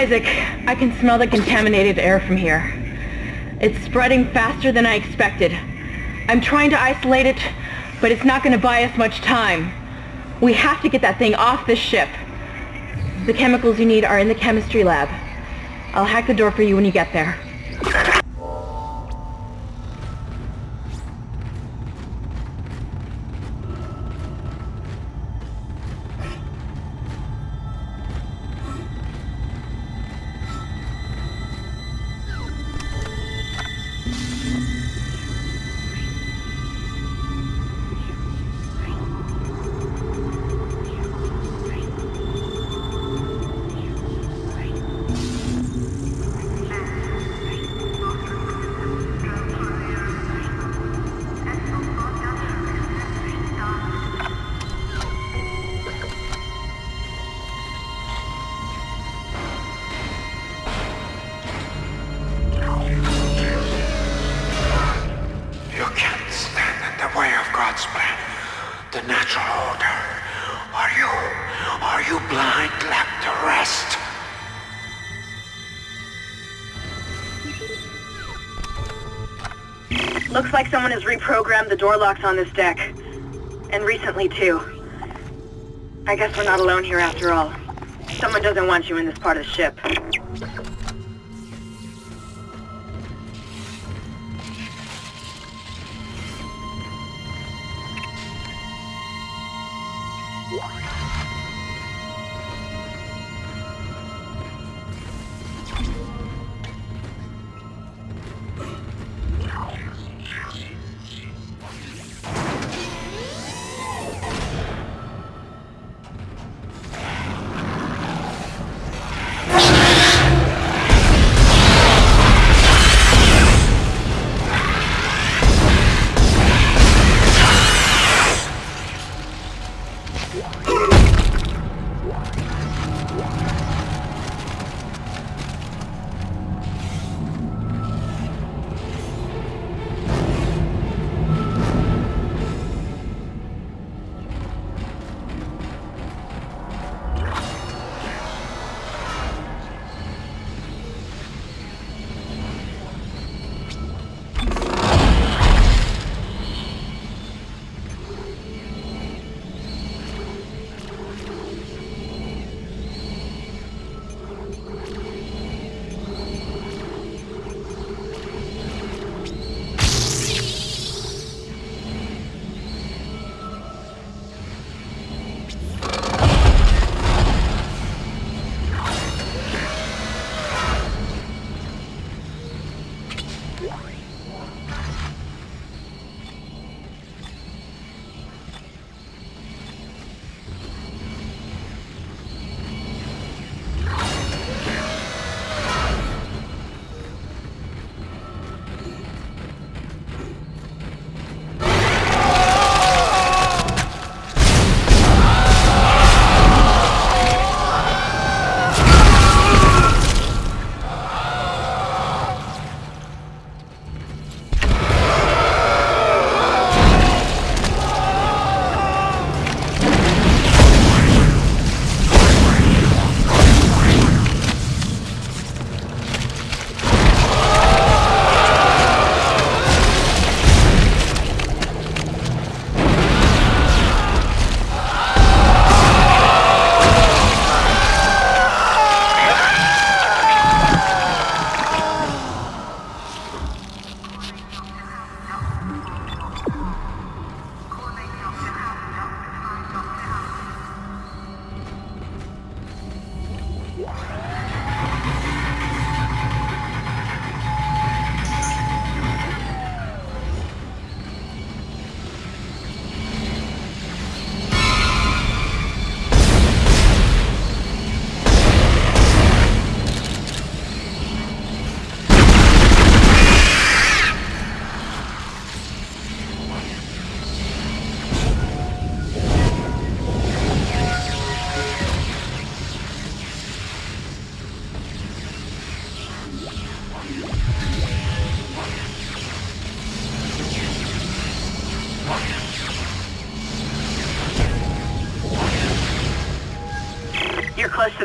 Isaac, I can smell the contaminated air from here. It's spreading faster than I expected. I'm trying to isolate it, but it's not going to buy us much time. We have to get that thing off this ship. The chemicals you need are in the chemistry lab. I'll hack the door for you when you get there. The natural order. Are you, are you blind like the rest? Looks like someone has reprogrammed the door locks on this deck. And recently, too. I guess we're not alone here after all. Someone doesn't want you in this part of the ship.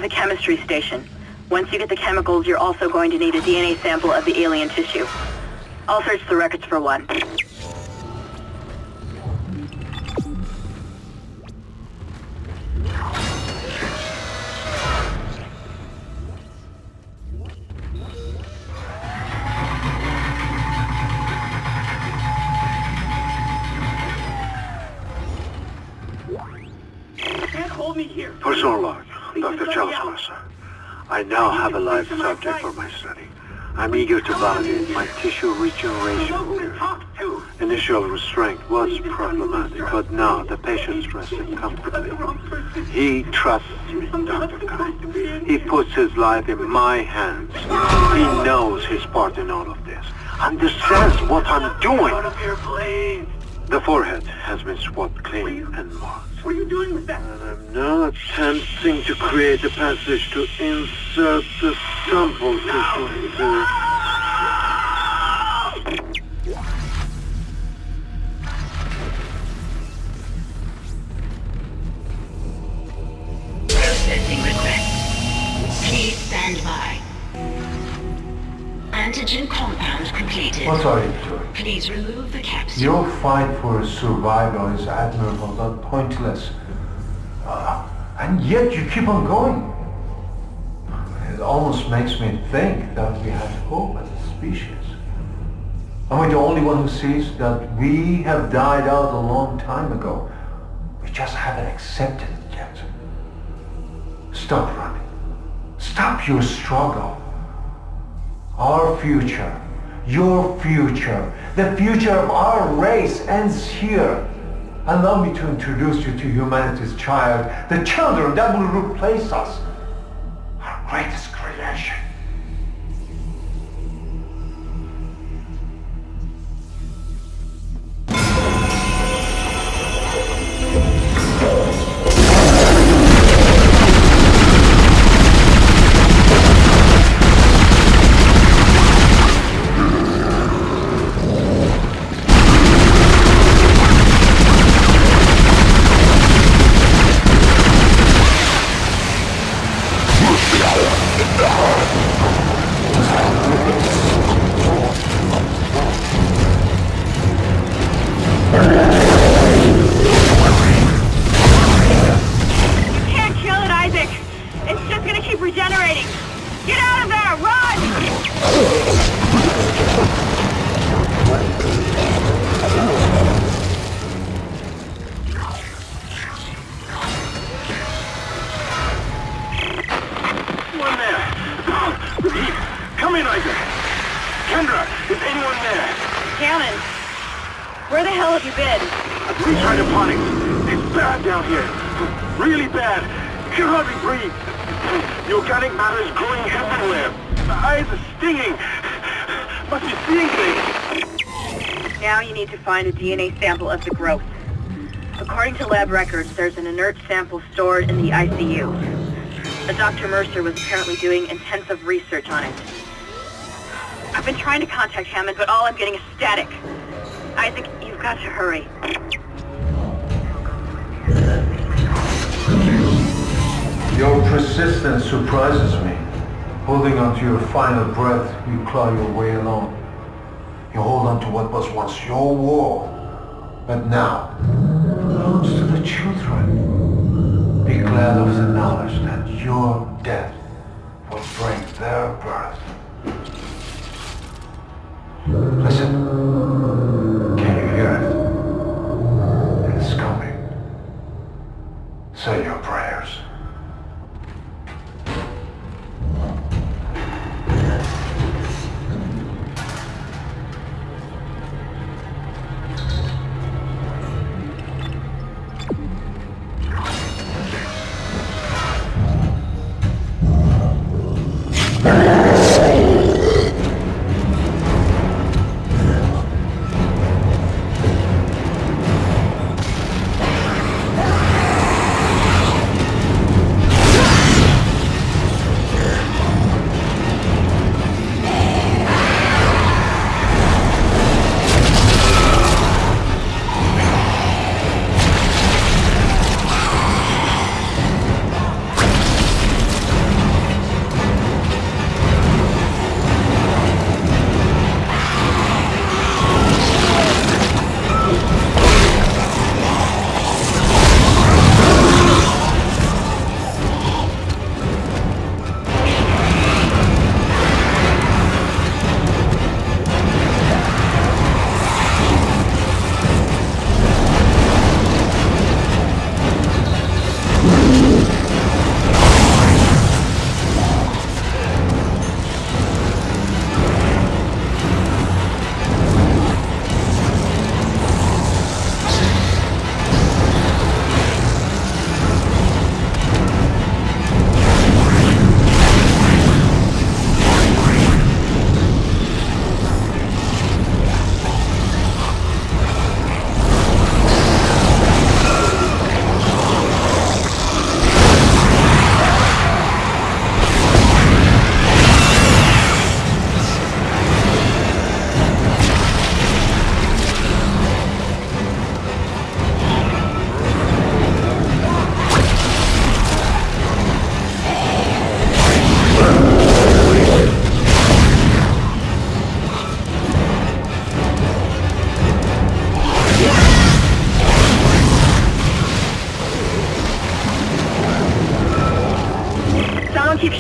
The chemistry station. Once you get the chemicals, you're also going to need a DNA sample of the alien tissue. I'll search the records for one. I now have a live subject for my study. I'm eager to validate my tissue regeneration. Initial restraint was problematic, but now the patient's resting comfortably. He trusts me, Dr. Kyne. He puts his life in my hands. He knows his part in all of this. Understands what I'm doing. The forehead has been swabbed clean and marked. What are you doing with that? And I'm now attempting to create a passage to insert the sample tissue into... Processing request. Please stand by. Antigen compound completed. What are you doing? Please remove the capsule. Your fight for survival is admirable but pointless. Uh, and yet you keep on going. It almost makes me think that we have hope as a species. Am I the only one who sees that we have died out a long time ago? We just haven't accepted it yet. Stop running. Stop your struggle. Our future, your future, the future of our race ends here. Allow me to introduce you to humanity's child, the children that will replace us, our greatest in, Kendra, is anyone there? Hammond, where the hell have you been? Please try to panic. It's bad down here. Really bad. You can hardly breathe. The organic matter is growing everywhere. My eyes are stinging. Must be seeing things. Now you need to find a DNA sample of the growth. According to lab records, there's an inert sample stored in the ICU. Dr. Mercer was apparently doing intensive research on it. I've been trying to contact Hammond, but all I'm getting is static. Isaac, you've got to hurry. Your persistence surprises me. Holding on to your final breath, you claw your way along. You hold on to what was once your war, but now belongs to the children. Be glad of the knowledge that your death will bring their birth. Listen. Can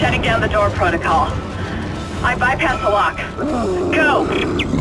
shutting down the door protocol. I bypass the lock. Go!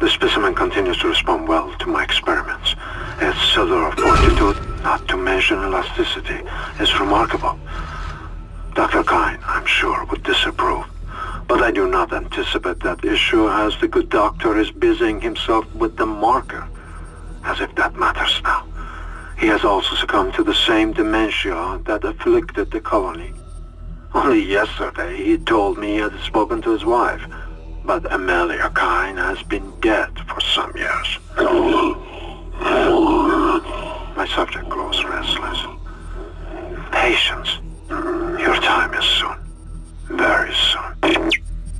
The specimen continues to respond well to my experiments. Its cellular of fortitude, not to mention elasticity, is remarkable. Dr. Kyne, I'm sure, would disapprove. But I do not anticipate that issue as the good doctor is busying himself with the marker. As if that matters now. He has also succumbed to the same dementia that afflicted the colony. Only yesterday he told me he had spoken to his wife, but Amelia Kyne has been dead for some years. My subject grows restless. Patience. Your time is soon. Very soon.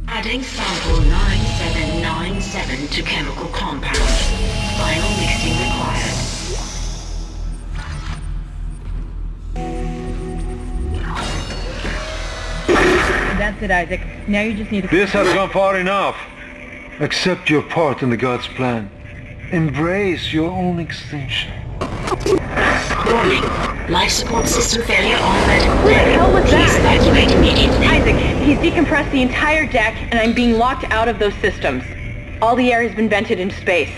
Adding sample 9797 to chemical compound. Final mixing required. That's it, Isaac. Now you just need to... This has gone far enough. Accept your part in the God's plan. Embrace your own extinction. Warning. Life support system failure on red. Who the hell was Please that? evacuate immediately. Isaac, he's decompressed the entire deck, and I'm being locked out of those systems. All the air has been vented into space.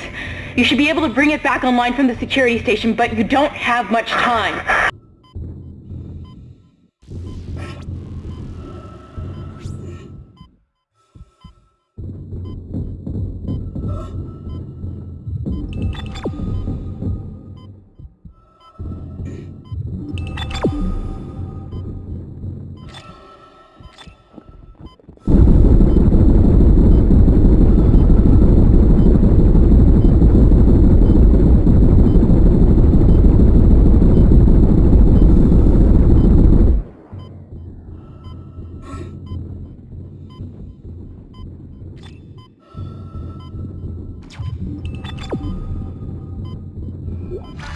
You should be able to bring it back online from the security station, but you don't have much time. You've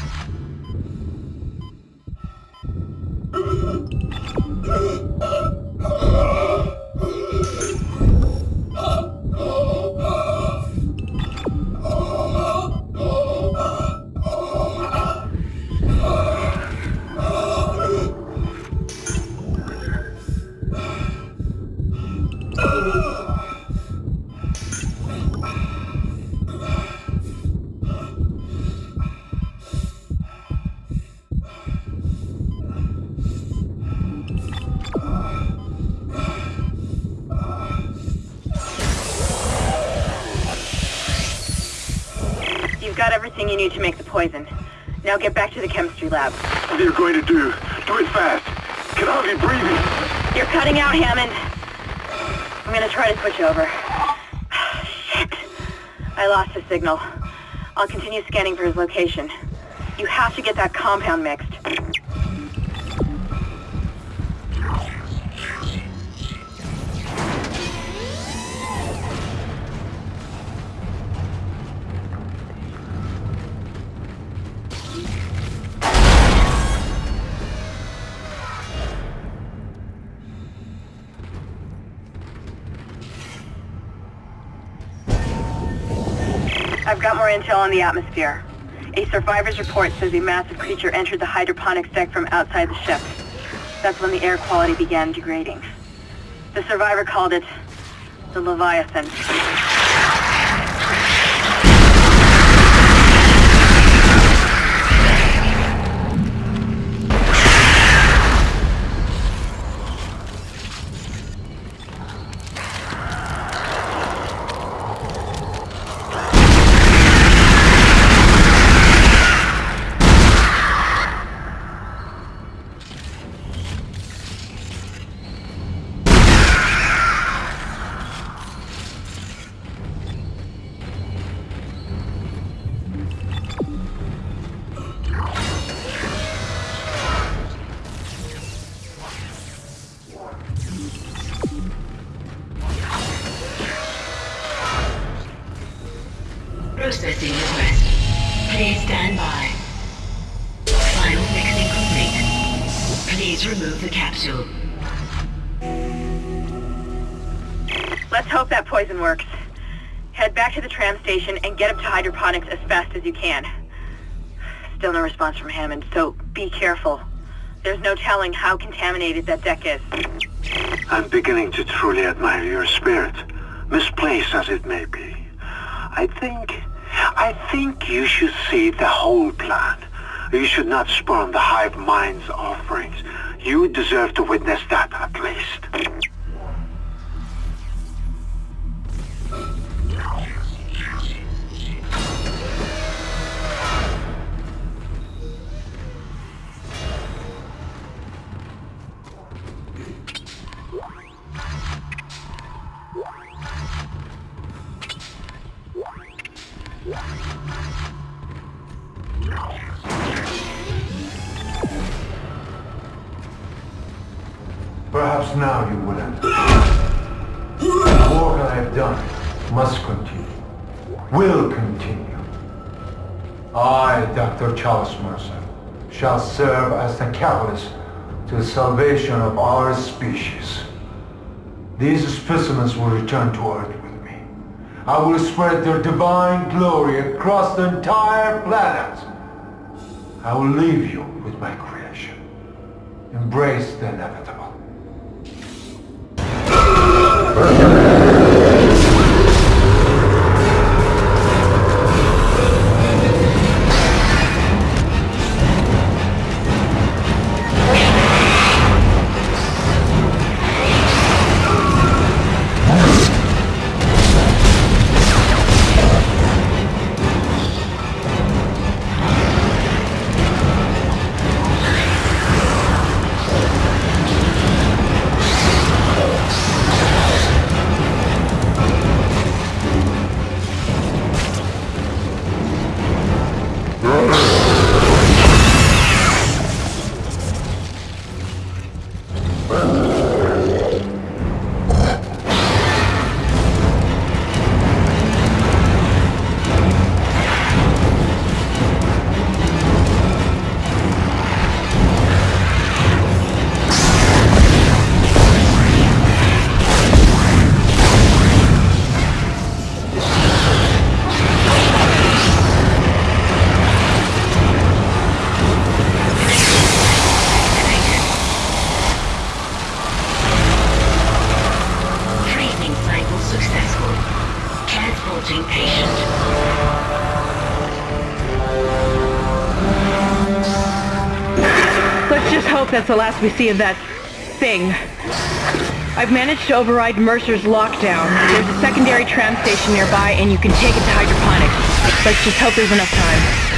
got everything you need to make the poison. Now get back to the chemistry lab. What are you going to do? Do it fast. Can hardly breathe. You're cutting out, Hammond. I'm gonna try to switch over. Shit. I lost his signal. I'll continue scanning for his location. You have to get that compound mixed. I've got more intel on the atmosphere. A survivor's report says a massive creature entered the hydroponics deck from outside the ship. That's when the air quality began degrading. The survivor called it the Leviathan. Processing request. Please stand by. Final mixing complete. Please remove the capsule. Let's hope that poison works. Head back to the tram station and get up to hydroponics as fast as you can. Still no response from Hammond, so be careful. There's no telling how contaminated that deck is. I'm beginning to truly admire your spirit, misplaced as it may be. I think... I think you should see the whole plan. You should not spurn the hive mind's offerings. You deserve to witness that, at least. Now you will understand. The work I have done must continue. Will continue. I, Dr. Challus Mercer, shall serve as the catalyst to the salvation of our species. These specimens will return to Earth with me. I will spread their divine glory across the entire planet. I will leave you with my creation. Embrace the inevitable. Let's just hope that's the last we see of that thing. I've managed to override Mercer's lockdown. There's a secondary tram station nearby and you can take it to hydroponics. Let's just hope there's enough time.